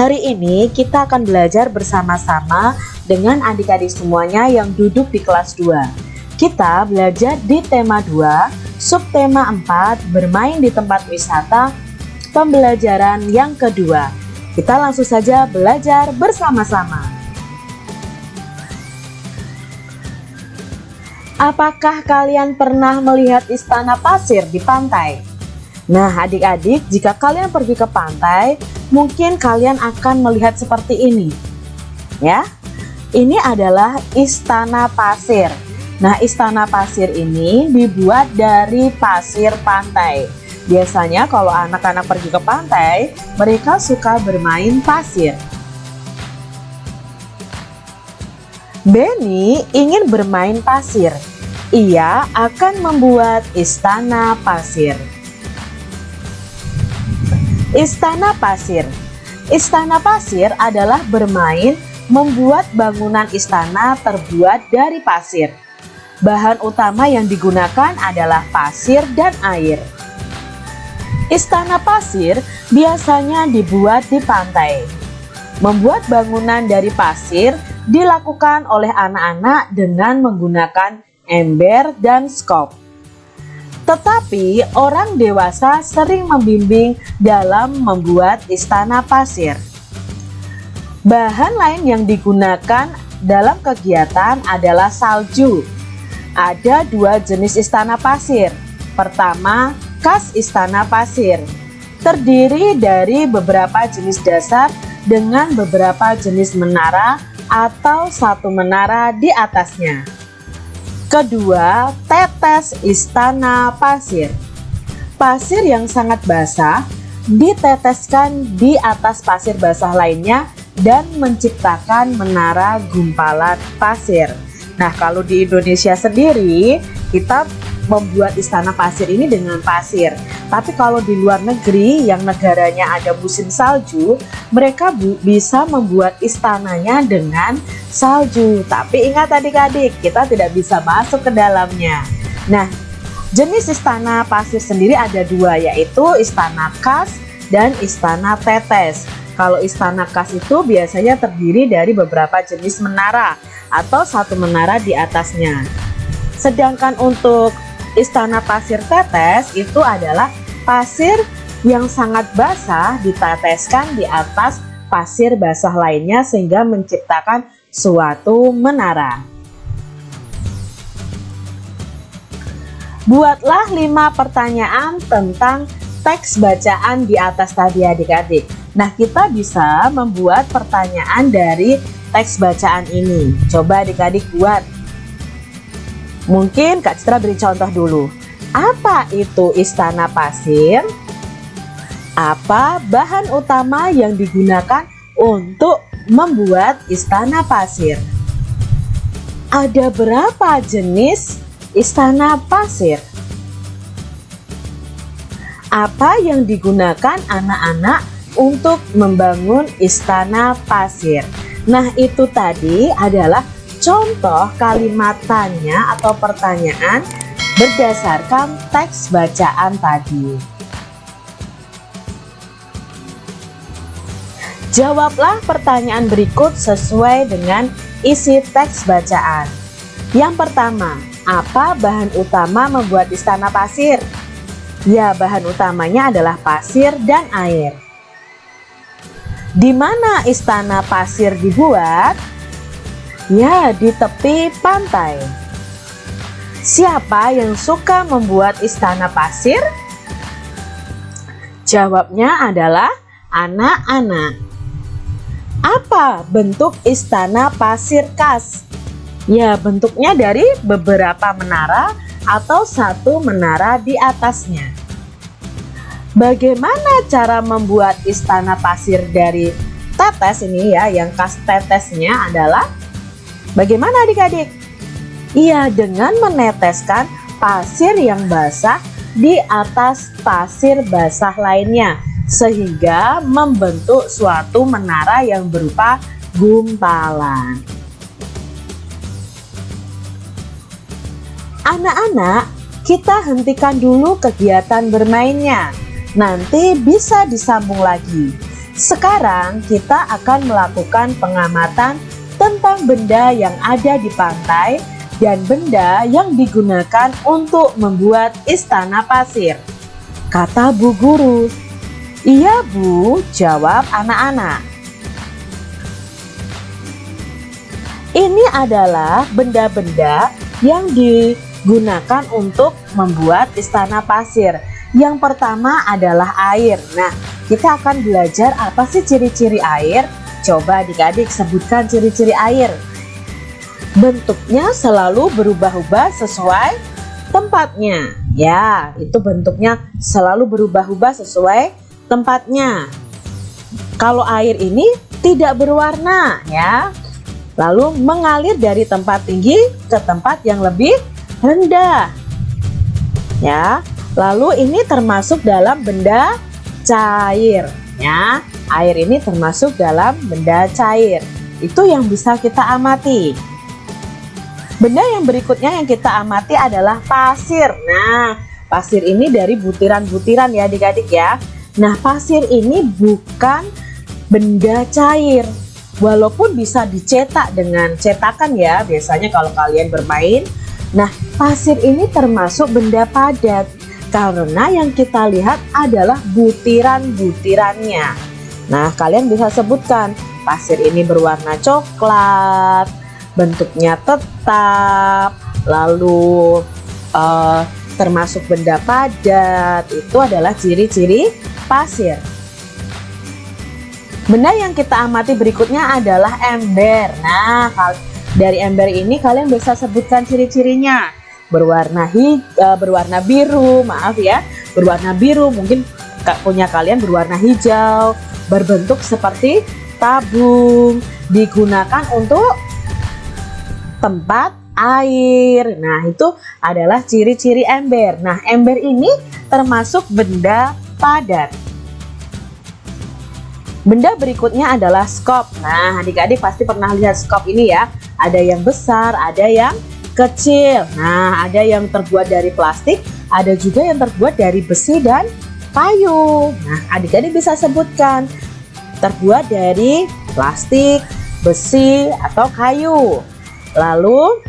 Hari ini kita akan belajar bersama-sama dengan adik-adik semuanya yang duduk di kelas 2. Kita belajar di tema 2, subtema 4, bermain di tempat wisata, pembelajaran yang kedua. Kita langsung saja belajar bersama-sama. Apakah kalian pernah melihat istana pasir di pantai? Nah adik-adik jika kalian pergi ke pantai mungkin kalian akan melihat seperti ini ya ini adalah istana pasir Nah istana pasir ini dibuat dari pasir pantai Biasanya kalau anak-anak pergi ke pantai mereka suka bermain pasir Benny ingin bermain pasir. Ia akan membuat istana pasir. Istana pasir. Istana pasir adalah bermain membuat bangunan istana terbuat dari pasir. Bahan utama yang digunakan adalah pasir dan air. Istana pasir biasanya dibuat di pantai. Membuat bangunan dari pasir dilakukan oleh anak-anak dengan menggunakan ember dan skop. Tetapi orang dewasa sering membimbing dalam membuat istana pasir. Bahan lain yang digunakan dalam kegiatan adalah salju. Ada dua jenis istana pasir. Pertama, kas istana pasir. Terdiri dari beberapa jenis dasar dengan beberapa jenis menara atau satu menara di atasnya. Kedua, tetes istana pasir. Pasir yang sangat basah diteteskan di atas pasir basah lainnya dan menciptakan menara gumpalan pasir. Nah, kalau di Indonesia sendiri, kita membuat istana pasir ini dengan pasir. Tapi kalau di luar negeri yang negaranya ada musim salju, mereka bisa membuat istananya dengan salju. Tapi ingat adik-adik, kita tidak bisa masuk ke dalamnya. Nah, jenis istana pasir sendiri ada dua, yaitu istana kas dan istana tetes. Kalau istana kas itu biasanya terdiri dari beberapa jenis menara atau satu menara di atasnya. Sedangkan untuk Istana pasir tetes itu adalah pasir yang sangat basah diteteskan di atas pasir basah lainnya sehingga menciptakan suatu menara. Buatlah lima pertanyaan tentang teks bacaan di atas tadi adik-adik. Nah kita bisa membuat pertanyaan dari teks bacaan ini. Coba adik-adik buat Mungkin Kak Citra beri contoh dulu. Apa itu istana pasir? Apa bahan utama yang digunakan untuk membuat istana pasir? Ada berapa jenis istana pasir? Apa yang digunakan anak-anak untuk membangun istana pasir? Nah itu tadi adalah contoh kalimat tanya atau pertanyaan berdasarkan teks bacaan tadi. Jawablah pertanyaan berikut sesuai dengan isi teks bacaan. Yang pertama, apa bahan utama membuat istana pasir? Ya, bahan utamanya adalah pasir dan air. Di mana istana pasir dibuat? Ya, di tepi pantai. Siapa yang suka membuat istana pasir? Jawabnya adalah anak-anak. Apa bentuk istana pasir khas? Ya, bentuknya dari beberapa menara atau satu menara di atasnya. Bagaimana cara membuat istana pasir dari tetes ini ya, yang khas tetesnya adalah Bagaimana adik-adik? Iya, dengan meneteskan pasir yang basah di atas pasir basah lainnya sehingga membentuk suatu menara yang berupa gumpalan. Anak-anak, kita hentikan dulu kegiatan bermainnya. Nanti bisa disambung lagi. Sekarang kita akan melakukan pengamatan tentang benda yang ada di pantai dan benda yang digunakan untuk membuat istana pasir. Kata Bu Guru. Iya Bu, jawab anak-anak. Ini adalah benda-benda yang digunakan untuk membuat istana pasir. Yang pertama adalah air. Nah, kita akan belajar apa sih ciri-ciri air. Coba adik-adik sebutkan ciri-ciri air. Bentuknya selalu berubah-ubah sesuai tempatnya. Ya, itu bentuknya selalu berubah-ubah sesuai tempatnya. Kalau air ini tidak berwarna ya. Lalu mengalir dari tempat tinggi ke tempat yang lebih rendah. Ya. Lalu ini termasuk dalam benda cair ya. Air ini termasuk dalam benda cair. Itu yang bisa kita amati. Benda yang berikutnya yang kita amati adalah pasir. Nah, pasir ini dari butiran-butiran ya adik-adik ya. Nah, pasir ini bukan benda cair. Walaupun bisa dicetak dengan cetakan ya, biasanya kalau kalian bermain. Nah, pasir ini termasuk benda padat karena yang kita lihat adalah butiran-butirannya. Nah, kalian bisa sebutkan pasir ini berwarna coklat, bentuknya tetap, lalu uh, termasuk benda padat, itu adalah ciri-ciri pasir. Benda yang kita amati berikutnya adalah ember. Nah, dari ember ini kalian bisa sebutkan ciri-cirinya. Berwarna hi, uh, berwarna biru, maaf ya, berwarna biru. Mungkin punya kalian berwarna hijau, berbentuk seperti tabung, digunakan untuk tempat air. Nah, itu adalah ciri-ciri ember. Nah, ember ini termasuk benda padat. Benda berikutnya adalah skop. Nah, adik-adik pasti pernah lihat skop ini ya. Ada yang besar, ada yang kecil. Nah, ada yang terbuat dari plastik, ada juga yang terbuat dari besi dan kayu. Nah, adik-adik bisa sebutkan terbuat dari plastik, besi, atau kayu. Lalu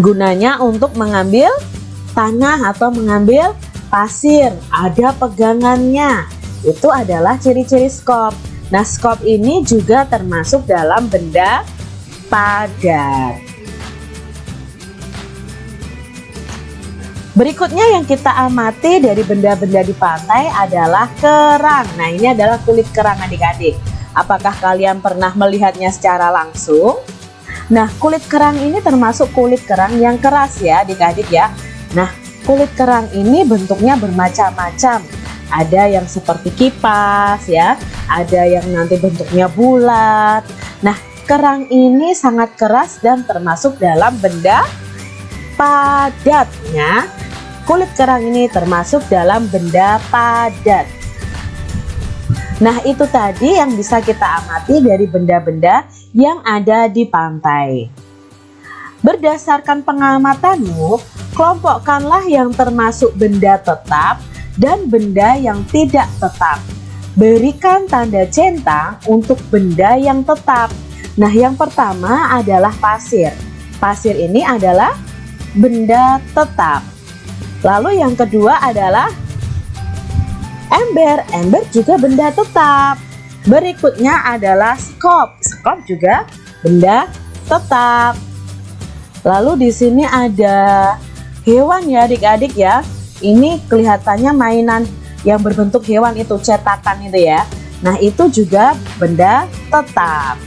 gunanya untuk mengambil tanah atau mengambil pasir, ada pegangannya. Itu adalah ciri-ciri skop. Nah, skop ini juga termasuk dalam benda padat. Berikutnya yang kita amati dari benda-benda di pantai adalah kerang. Nah, ini adalah kulit kerang adik-adik. Apakah kalian pernah melihatnya secara langsung? Nah, kulit kerang ini termasuk kulit kerang yang keras ya adik-adik ya. Nah, kulit kerang ini bentuknya bermacam-macam. Ada yang seperti kipas ya, ada yang nanti bentuknya bulat. Nah, kerang ini sangat keras dan termasuk dalam benda padatnya. Kulit kerang ini termasuk dalam benda padat. Nah, itu tadi yang bisa kita amati dari benda-benda yang ada di pantai. Berdasarkan pengamatanmu, kelompokkanlah yang termasuk benda tetap dan benda yang tidak tetap. Berikan tanda centang untuk benda yang tetap. Nah, yang pertama adalah pasir. Pasir ini adalah benda tetap. Lalu yang kedua adalah ember. Ember juga benda tetap. Berikutnya adalah skop. Skop juga benda tetap. Lalu di sini ada hewan ya adik-adik ya. Ini kelihatannya mainan yang berbentuk hewan itu cetakan itu ya. Nah itu juga benda tetap.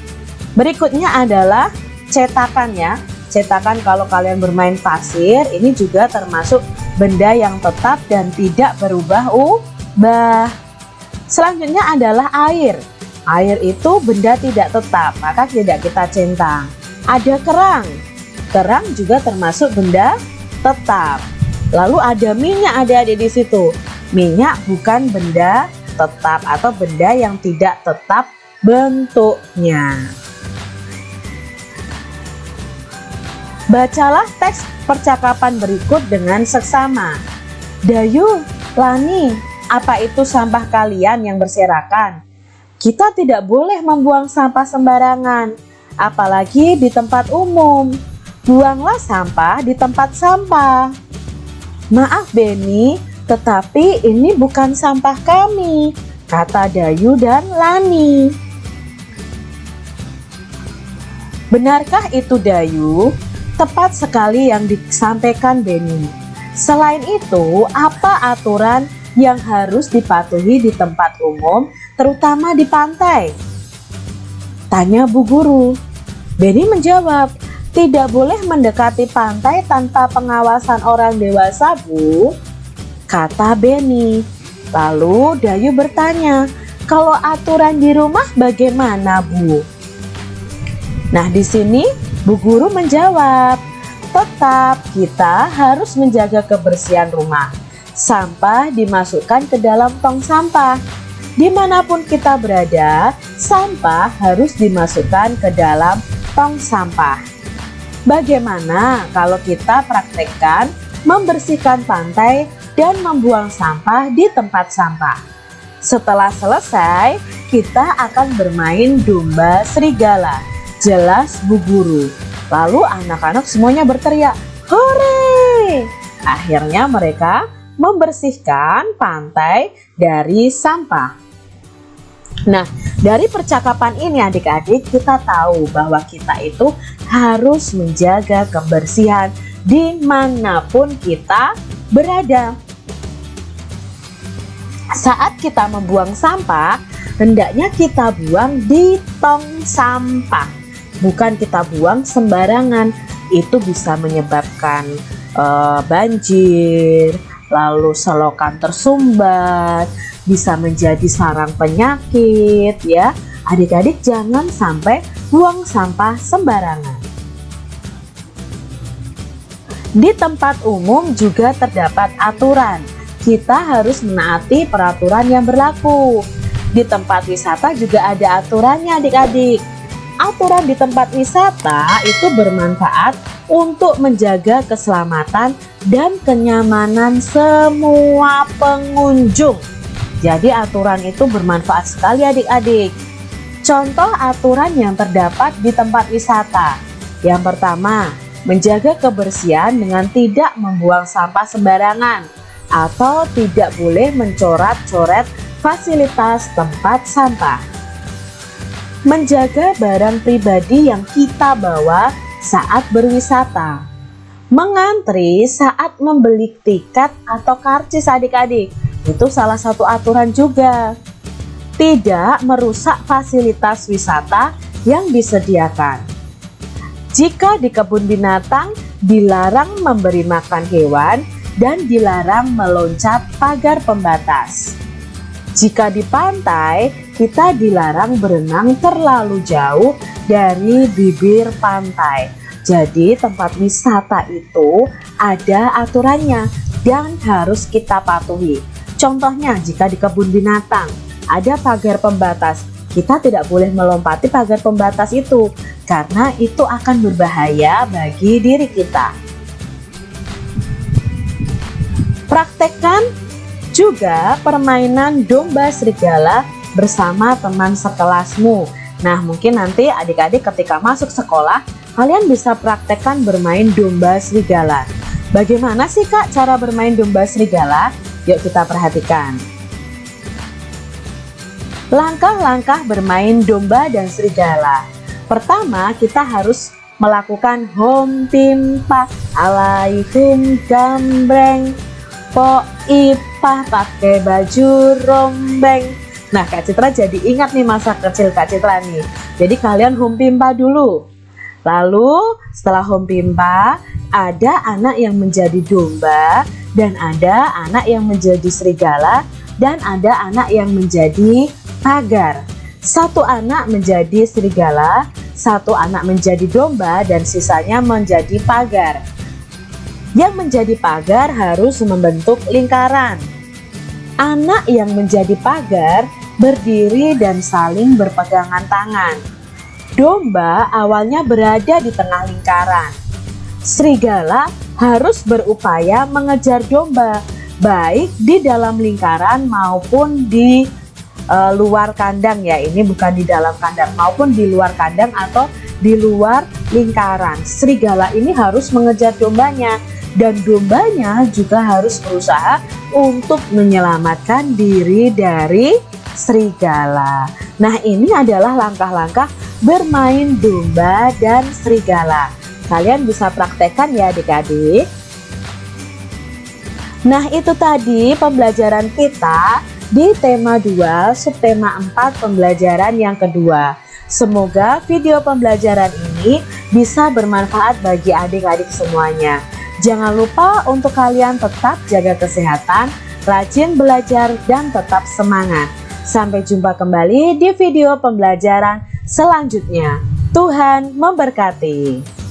Berikutnya adalah cetakan ya. Cetakan kalau kalian bermain pasir ini juga termasuk benda yang tetap dan tidak berubah-ubah. Selanjutnya adalah air. Air itu benda tidak tetap, maka tidak kita centang. Ada kerang. Kerang juga termasuk benda tetap. Lalu ada minyak ada di situ. Minyak bukan benda tetap atau benda yang tidak tetap bentuknya. Bacalah teks percakapan berikut dengan seksama. Dayu, Lani, apa itu sampah kalian yang berserakan? kita tidak boleh membuang sampah sembarangan, apalagi di tempat umum. Buanglah sampah di tempat sampah. Maaf Beni, tetapi ini bukan sampah kami, kata Dayu dan Lani. Benarkah itu Dayu? Tepat sekali yang disampaikan Beni. Selain itu, apa aturan yang harus dipatuhi di tempat umum, terutama di pantai? Tanya Bu Guru. Benny menjawab, tidak boleh mendekati pantai tanpa pengawasan orang dewasa, Bu. Kata Benny. Lalu Dayu bertanya, kalau aturan di rumah bagaimana, Bu? Nah, di sini Bu Guru menjawab, tetap kita harus menjaga kebersihan rumah sampah dimasukkan ke dalam tong sampah. Di mana pun kita berada, sampah harus dimasukkan ke dalam tong sampah. Bagaimana kalau kita praktekkan membersihkan pantai dan membuang sampah di tempat sampah? Setelah selesai, kita akan bermain domba serigala. Jelas Bu Guru. Lalu anak-anak semuanya berteriak, "Hore!" Akhirnya mereka membersihkan pantai dari sampah. Nah, dari percakapan ini adik-adik kita tahu bahwa kita itu harus menjaga kebersihan di mana pun kita berada. Saat kita membuang sampah, hendaknya kita buang di tong sampah. Bukan kita buang sembarangan, itu bisa menyebabkan uh, banjir, lalu selokan tersumbat, bisa menjadi sarang penyakit ya. Adik-adik jangan sampai buang sampah sembarangan. Di tempat umum juga terdapat aturan. Kita harus menaati peraturan yang berlaku. Di tempat wisata juga ada aturannya adik-adik. Aturan di tempat wisata itu bermanfaat untuk menjaga keselamatan dan kenyamanan semua pengunjung. Jadi aturan itu bermanfaat sekali adik-adik. Contoh aturan yang terdapat di tempat wisata. Yang pertama, menjaga kebersihan dengan tidak membuang sampah sembarangan atau tidak boleh mencoret-coret fasilitas tempat sampah. Menjaga barang pribadi yang kita bawa saat berwisata. Mengantri saat membeli tiket atau karcis adik-adik, itu salah satu aturan juga. Tidak merusak fasilitas wisata yang disediakan. Jika di kebun binatang, dilarang memberi makan hewan dan dilarang meloncat pagar pembatas. Jika di pantai, kita dilarang berenang terlalu jauh dari bibir pantai. Jadi tempat wisata itu ada aturannya dan harus kita patuhi. Contohnya jika di kebun binatang ada pagar pembatas, kita tidak boleh melompati pagar pembatas itu karena itu akan berbahaya bagi diri kita. Praktekkan juga permainan domba serigala bersama teman sekelasmu. Nah mungkin nanti adik-adik ketika masuk sekolah kalian bisa praktekkan bermain domba serigala. Bagaimana sih kak cara bermain domba serigala? Yuk kita perhatikan. Langkah-langkah bermain domba dan serigala. Pertama kita harus melakukan hom pimpa alaikum gambreng. Po ipah pakai baju rombeng Nah Kak Citra jadi ingat nih masa kecil Kak Citra nih. Jadi kalian home pimpa dulu. Lalu setelah home pimpa ada anak yang menjadi domba dan ada anak yang menjadi serigala dan ada anak yang menjadi pagar. Satu anak menjadi serigala satu anak menjadi domba dan sisanya menjadi pagar. Yang menjadi pagar harus membentuk lingkaran. Anak yang menjadi pagar berdiri dan saling berpegangan tangan. Domba awalnya berada di tengah lingkaran. Serigala harus berupaya mengejar domba, baik di dalam lingkaran maupun di uh, luar kandang ya ini bukan di dalam kandang maupun di luar kandang atau di luar lingkaran serigala ini harus mengejar dombanya dan dombanya juga harus berusaha untuk menyelamatkan diri dari serigala. Nah ini adalah langkah-langkah bermain domba dan serigala. Kalian bisa praktekkan ya adik-adik. Nah itu tadi pembelajaran kita di tema 2 subtema 4 pembelajaran yang kedua. Semoga video pembelajaran ini bisa bermanfaat bagi adik-adik semuanya. Jangan lupa untuk kalian tetap jaga kesehatan, rajin belajar dan tetap semangat Sampai jumpa kembali di video pembelajaran selanjutnya. Tuhan memberkati